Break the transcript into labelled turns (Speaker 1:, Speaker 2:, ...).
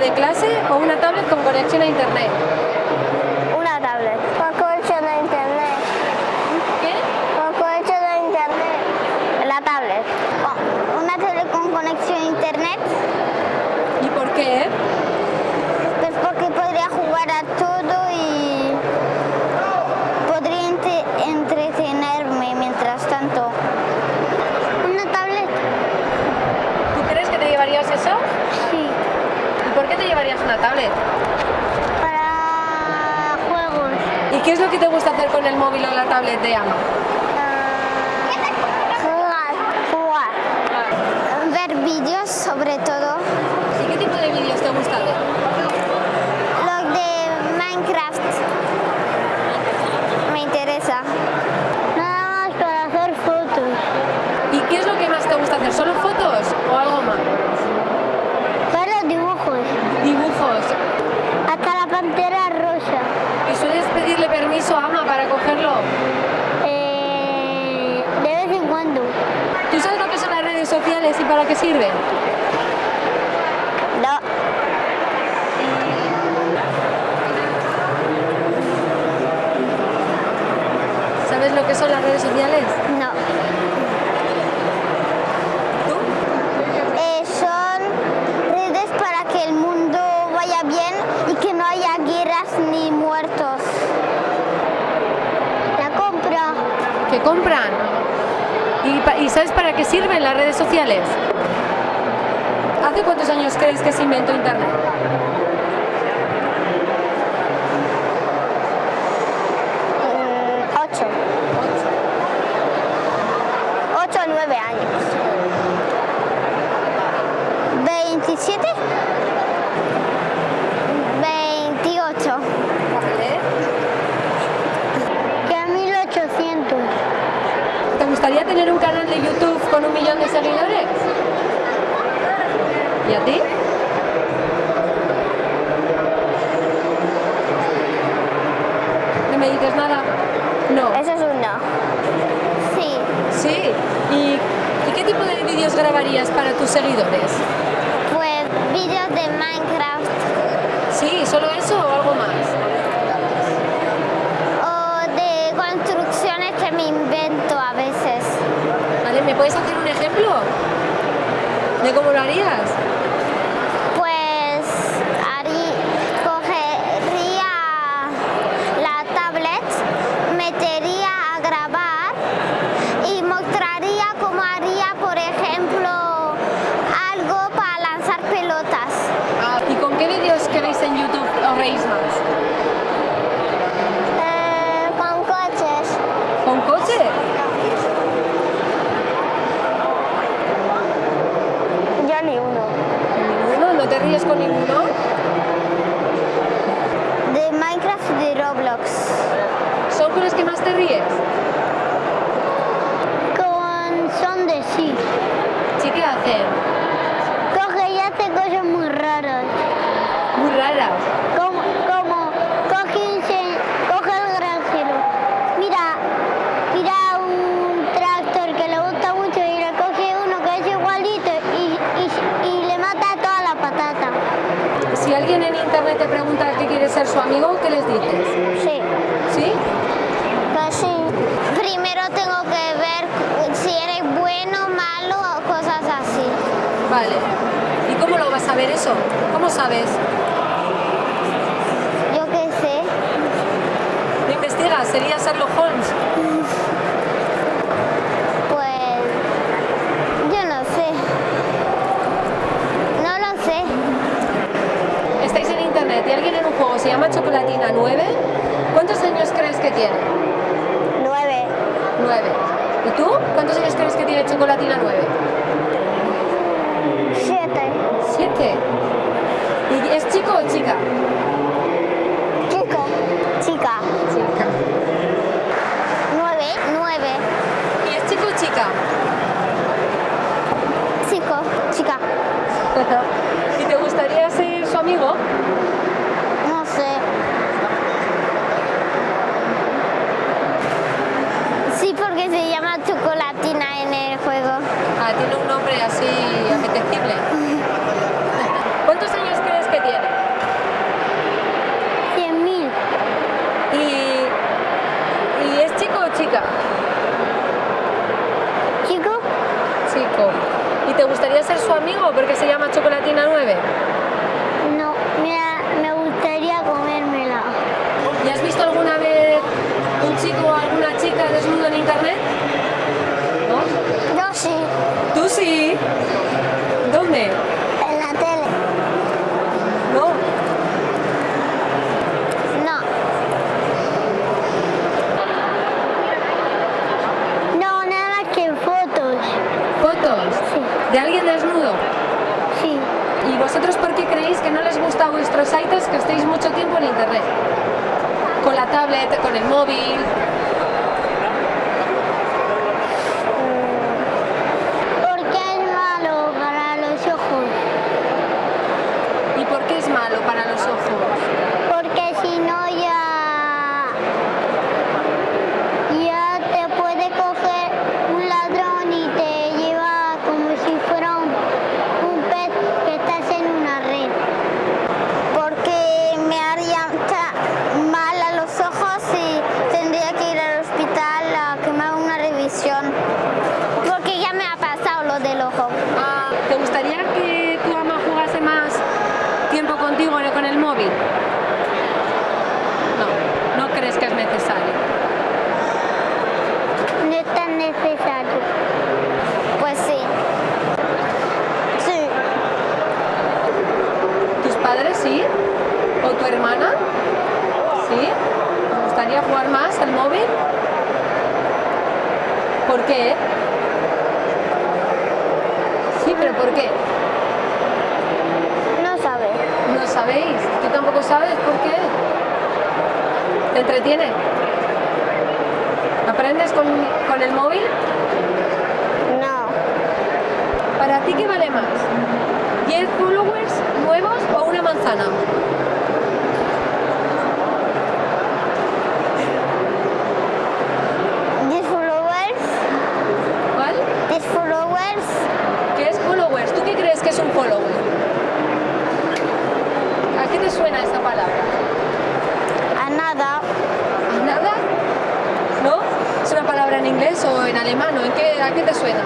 Speaker 1: de clase o una tablet con conexión a internet?
Speaker 2: Una tablet. Con conexión a internet.
Speaker 1: ¿Qué?
Speaker 2: Con conexión a internet. La tablet. Una tablet con conexión a internet.
Speaker 1: ¿Y por qué?
Speaker 2: Pues porque podría jugar a todo y podría entre- entretenerme mientras tanto. Una tablet.
Speaker 1: ¿Tú crees que te llevarías eso?
Speaker 2: Sí.
Speaker 1: ¿Y por qué te llevarías una tablet?
Speaker 2: Para juegos.
Speaker 1: ¿Y qué es lo que te gusta hacer con el móvil o la tablet de Ama?
Speaker 2: Jugar. Jugar. Ver vídeos sobre todo.
Speaker 1: ¿Y qué tipo de vídeos te gusta ver?
Speaker 2: Lo de Minecraft. Me interesa. Nada más para hacer fotos.
Speaker 1: ¿Y qué es lo que más te gusta hacer? ¿Solo fotos o algo más?
Speaker 2: Para dibujos.
Speaker 1: Dibujos.
Speaker 2: Hasta la pantera rosa.
Speaker 1: ¿Y sueles pedirle permiso a Ama para cogerlo?
Speaker 2: Eh, de vez en cuando.
Speaker 1: ¿Tú sabes lo que son las redes sociales y para qué sirven?
Speaker 2: No.
Speaker 1: ¿Sabes lo que son las redes sociales?
Speaker 2: No.
Speaker 1: ¿Tú?
Speaker 2: Eh, son redes para que el mundo vaya bien y que no haya guerras ni muertos. La compra.
Speaker 1: ¿Que compran? ¿Y, sabes para qué sirven las redes sociales? ¿Hace cuántos años crees que se inventó Internet?
Speaker 2: mm, ocho. Ocho o nueve años. ¿Veintisiete? Veintiocho.
Speaker 1: Vale.
Speaker 2: Que a mil ochocientos.
Speaker 1: ¿Te gustaría tener un canal de YouTube con un millón de seguidores? ¿Y a ti? ¿No me dices nada? No.
Speaker 2: Eso es un no. Sí.
Speaker 1: Sí. ¿Y, y qué tipo de vídeos grabarías para tus seguidores?
Speaker 2: Pues vídeos de Minecraft
Speaker 1: Sí, ¿solo eso o algo más?
Speaker 2: o de construcciones que me invento a veces.
Speaker 1: Vale, ¿me puedes hacer un ejemplo? ¿De cómo lo harías?
Speaker 2: Pues harí- cogería la tablet, metería a grabar y mostraría cómo haría, por ejemplo, algo para lanzar pelotas.
Speaker 1: ¿Y con qué vídeos que veis en YouTube os reís más?
Speaker 2: Eh, con coches.
Speaker 1: ¿Con coche?
Speaker 2: Yo ni uno.
Speaker 1: ¿Ninguno? ¿No te ríes con ninguno?
Speaker 2: De Minecraft y de Roblox.
Speaker 1: ¿Son con los que más te ríes?
Speaker 2: Con son de sí.
Speaker 1: ¿Sí que hacen?
Speaker 2: Coge y hace cosas muy raras.
Speaker 1: Muy raras.
Speaker 2: Como, como coge, se- coge el granjero. Mira, mira un tractor que le gusta mucho y le coge uno que es igualito y, y- y le mata toda la patata.
Speaker 1: Si alguien en internet te pregunta qué quiere ser su amigo, ¿qué les dices? saber eso? ¿Cómo sabes?
Speaker 2: Yo qué sé.
Speaker 1: ¿Lo investigas? ¿Sería Sherlock Holmes?
Speaker 2: Pues... Yo no sé. No lo sé.
Speaker 1: Estáis en internet y alguien en un juego se llama Chocolatina 9. ¿Cuántos años crees que tiene?
Speaker 2: 9.
Speaker 1: 9. ¿Y tú? ¿Cuántos años crees que tiene Chocolatina 9? 7. 17. ¿Y es chico o chica?
Speaker 2: Chico. Chica.
Speaker 1: Chica.
Speaker 2: 9. 9.
Speaker 1: ¿Y es chico o chica?
Speaker 2: Chico. Chica.
Speaker 1: ¿Y te gustaría ser su amigo? Chica?
Speaker 3: ¿Chico?
Speaker 1: Chico. ¿Y te gustaría ser su amigo porque se llama Chocolatina 9?
Speaker 3: No, mira, me gustaría comérmela.
Speaker 1: ¿Y has visto alguna vez un chico o alguna chica desnudo en internet? ¿No?
Speaker 3: Yo sí,
Speaker 1: ¿Tú sí? ¿Dónde?
Speaker 3: en la tele.
Speaker 1: ¿No?
Speaker 3: No. No, nada más que fotos.
Speaker 1: ¿Fotos?
Speaker 3: Sí,
Speaker 1: ¿De alguien desnudo?
Speaker 3: sí.
Speaker 1: ¿Y vosotros por qué creéis que no les gusta a vuestros aitas que estéis mucho tiempo en internet? Con la tablet, con el móvil.
Speaker 3: Porque es malo para los ojos.
Speaker 1: ¿Y por qué es malo para los ojos?
Speaker 3: Porque si no ya... Ya te puede coger un ladrón y te lleva como si fuera un, un pez que estás en una red.
Speaker 2: porque me haría ta- mal a los ojos y tendría que ir al hospital a que me haga una revisión. Porque ya me ha pasado lo del ojo.
Speaker 1: Ah, ¿Te gustaría que tu ama jugase más tiempo contigo que con el móvil? No, no crees que es necesario.
Speaker 3: No es tan necesario.
Speaker 2: Pues sí. Sí.
Speaker 1: ¿Tus padres sí? ¿O tu hermana? ¿Sí? ¿Te gustaría jugar más al móvil? ¿Por qué? Sí, pero ¿por qué?
Speaker 3: No sabes.
Speaker 1: ¿No sabéis? ¿Tú tampoco sabes por qué? ¿Te entretiene? ¿Aprendes con, con el móvil?
Speaker 3: No.
Speaker 1: ¿Para ti qué vale más? ¿10 followers nuevos o una manzana?
Speaker 2: ¿10 followers?
Speaker 1: ¿Cuál?
Speaker 2: ¿10 followers?
Speaker 1: ¿Qué es followers? ¿Tú qué crees que es un follower? ¿A qué te suena esta palabra?
Speaker 2: A nada.
Speaker 1: ¿A nada? ¿No? ¿Es una palabra en inglés o en alemán? ¿o en qué, ¿A qué te suena?